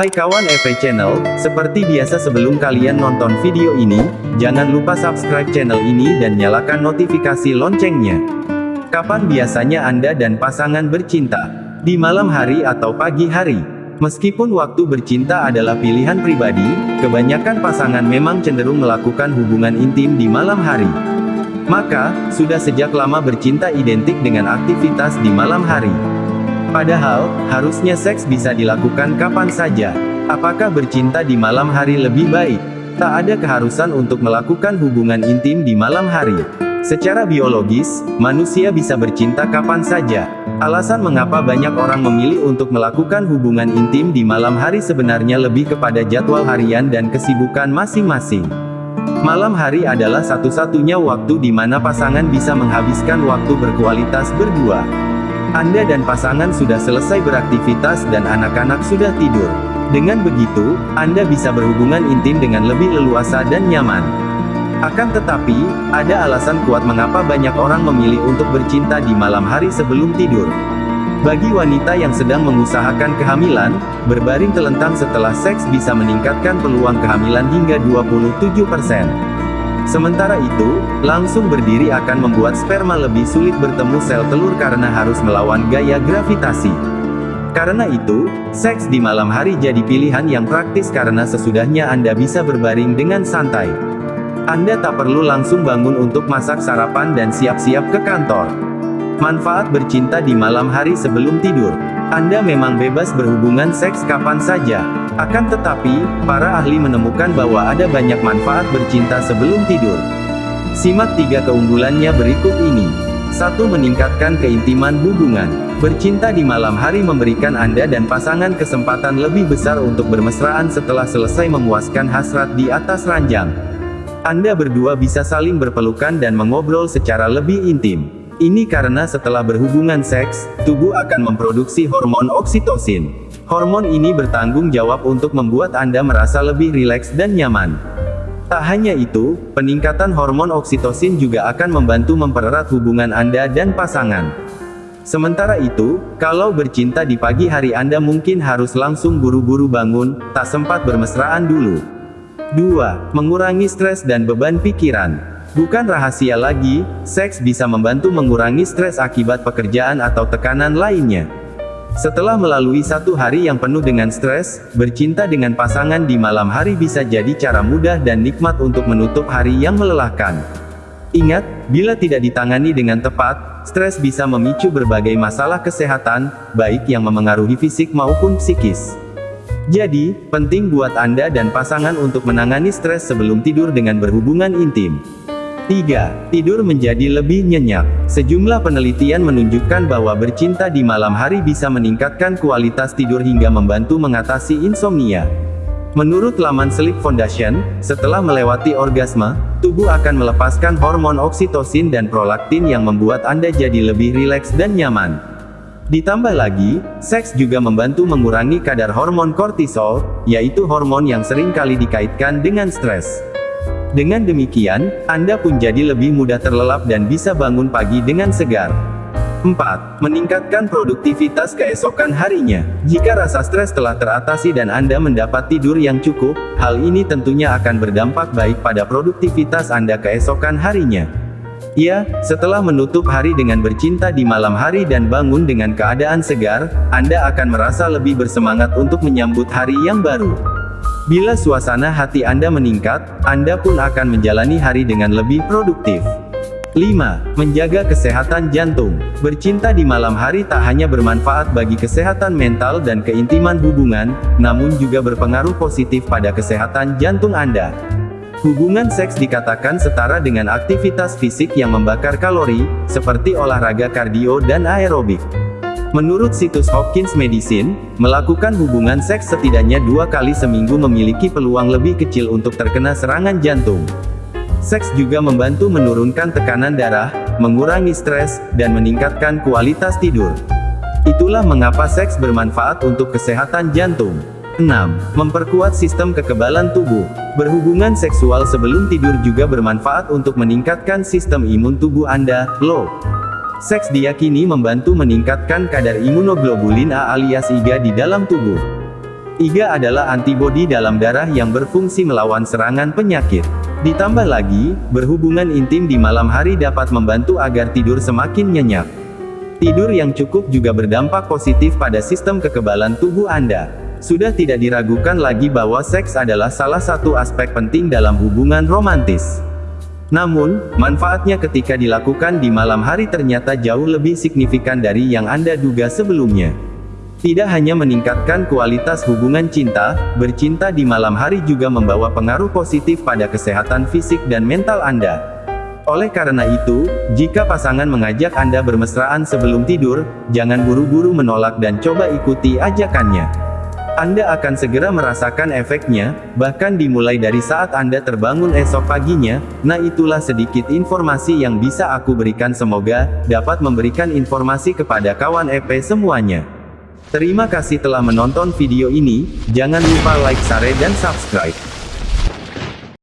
Hai kawan EV Channel, seperti biasa sebelum kalian nonton video ini, jangan lupa subscribe channel ini dan nyalakan notifikasi loncengnya. Kapan biasanya Anda dan pasangan bercinta? Di malam hari atau pagi hari? Meskipun waktu bercinta adalah pilihan pribadi, kebanyakan pasangan memang cenderung melakukan hubungan intim di malam hari. Maka, sudah sejak lama bercinta identik dengan aktivitas di malam hari. Padahal, harusnya seks bisa dilakukan kapan saja. Apakah bercinta di malam hari lebih baik? Tak ada keharusan untuk melakukan hubungan intim di malam hari. Secara biologis, manusia bisa bercinta kapan saja. Alasan mengapa banyak orang memilih untuk melakukan hubungan intim di malam hari sebenarnya lebih kepada jadwal harian dan kesibukan masing-masing. Malam hari adalah satu-satunya waktu di mana pasangan bisa menghabiskan waktu berkualitas berdua. Anda dan pasangan sudah selesai beraktivitas dan anak-anak sudah tidur. Dengan begitu, Anda bisa berhubungan intim dengan lebih leluasa dan nyaman. Akan tetapi, ada alasan kuat mengapa banyak orang memilih untuk bercinta di malam hari sebelum tidur. Bagi wanita yang sedang mengusahakan kehamilan, berbaring telentang setelah seks bisa meningkatkan peluang kehamilan hingga 27%. Sementara itu, langsung berdiri akan membuat sperma lebih sulit bertemu sel telur karena harus melawan gaya gravitasi. Karena itu, seks di malam hari jadi pilihan yang praktis karena sesudahnya Anda bisa berbaring dengan santai. Anda tak perlu langsung bangun untuk masak sarapan dan siap-siap ke kantor. Manfaat bercinta di malam hari sebelum tidur. Anda memang bebas berhubungan seks kapan saja, akan tetapi, para ahli menemukan bahwa ada banyak manfaat bercinta sebelum tidur. Simak tiga keunggulannya berikut ini. 1. Meningkatkan keintiman hubungan. Bercinta di malam hari memberikan Anda dan pasangan kesempatan lebih besar untuk bermesraan setelah selesai memuaskan hasrat di atas ranjang. Anda berdua bisa saling berpelukan dan mengobrol secara lebih intim. Ini karena setelah berhubungan seks, tubuh akan memproduksi hormon oksitosin. Hormon ini bertanggung jawab untuk membuat Anda merasa lebih rileks dan nyaman. Tak hanya itu, peningkatan hormon oksitosin juga akan membantu mempererat hubungan Anda dan pasangan. Sementara itu, kalau bercinta di pagi hari Anda mungkin harus langsung buru-buru bangun, tak sempat bermesraan dulu. 2. Mengurangi stres dan beban pikiran. Bukan rahasia lagi, seks bisa membantu mengurangi stres akibat pekerjaan atau tekanan lainnya. Setelah melalui satu hari yang penuh dengan stres, bercinta dengan pasangan di malam hari bisa jadi cara mudah dan nikmat untuk menutup hari yang melelahkan. Ingat, bila tidak ditangani dengan tepat, stres bisa memicu berbagai masalah kesehatan, baik yang memengaruhi fisik maupun psikis. Jadi, penting buat Anda dan pasangan untuk menangani stres sebelum tidur dengan berhubungan intim. 3. Tidur menjadi lebih nyenyak. Sejumlah penelitian menunjukkan bahwa bercinta di malam hari bisa meningkatkan kualitas tidur hingga membantu mengatasi insomnia. Menurut laman Sleep Foundation, setelah melewati orgasme, tubuh akan melepaskan hormon oksitosin dan prolaktin yang membuat Anda jadi lebih rileks dan nyaman. Ditambah lagi, seks juga membantu mengurangi kadar hormon kortisol, yaitu hormon yang sering kali dikaitkan dengan stres. Dengan demikian, Anda pun jadi lebih mudah terlelap dan bisa bangun pagi dengan segar. 4. Meningkatkan produktivitas keesokan harinya. Jika rasa stres telah teratasi dan Anda mendapat tidur yang cukup, hal ini tentunya akan berdampak baik pada produktivitas Anda keesokan harinya. Ya, setelah menutup hari dengan bercinta di malam hari dan bangun dengan keadaan segar, Anda akan merasa lebih bersemangat untuk menyambut hari yang baru. Bila suasana hati Anda meningkat, Anda pun akan menjalani hari dengan lebih produktif. 5. Menjaga kesehatan jantung. Bercinta di malam hari tak hanya bermanfaat bagi kesehatan mental dan keintiman hubungan, namun juga berpengaruh positif pada kesehatan jantung Anda. Hubungan seks dikatakan setara dengan aktivitas fisik yang membakar kalori, seperti olahraga kardio dan aerobik. Menurut situs Hopkins Medicine, melakukan hubungan seks setidaknya dua kali seminggu memiliki peluang lebih kecil untuk terkena serangan jantung. Seks juga membantu menurunkan tekanan darah, mengurangi stres, dan meningkatkan kualitas tidur. Itulah mengapa seks bermanfaat untuk kesehatan jantung. 6. Memperkuat sistem kekebalan tubuh. Berhubungan seksual sebelum tidur juga bermanfaat untuk meningkatkan sistem imun tubuh Anda, loh. Seks diyakini membantu meningkatkan kadar imunoglobulin A alias IgA di dalam tubuh. IGA adalah antibodi dalam darah yang berfungsi melawan serangan penyakit. Ditambah lagi, berhubungan intim di malam hari dapat membantu agar tidur semakin nyenyak. Tidur yang cukup juga berdampak positif pada sistem kekebalan tubuh Anda. Sudah tidak diragukan lagi bahwa seks adalah salah satu aspek penting dalam hubungan romantis. Namun, manfaatnya ketika dilakukan di malam hari ternyata jauh lebih signifikan dari yang Anda duga sebelumnya. Tidak hanya meningkatkan kualitas hubungan cinta, bercinta di malam hari juga membawa pengaruh positif pada kesehatan fisik dan mental Anda. Oleh karena itu, jika pasangan mengajak Anda bermesraan sebelum tidur, jangan buru-buru menolak dan coba ikuti ajakannya. Anda akan segera merasakan efeknya, bahkan dimulai dari saat Anda terbangun esok paginya. Nah, itulah sedikit informasi yang bisa aku berikan, semoga dapat memberikan informasi kepada kawan EP semuanya. Terima kasih telah menonton video ini, jangan lupa like, share dan subscribe.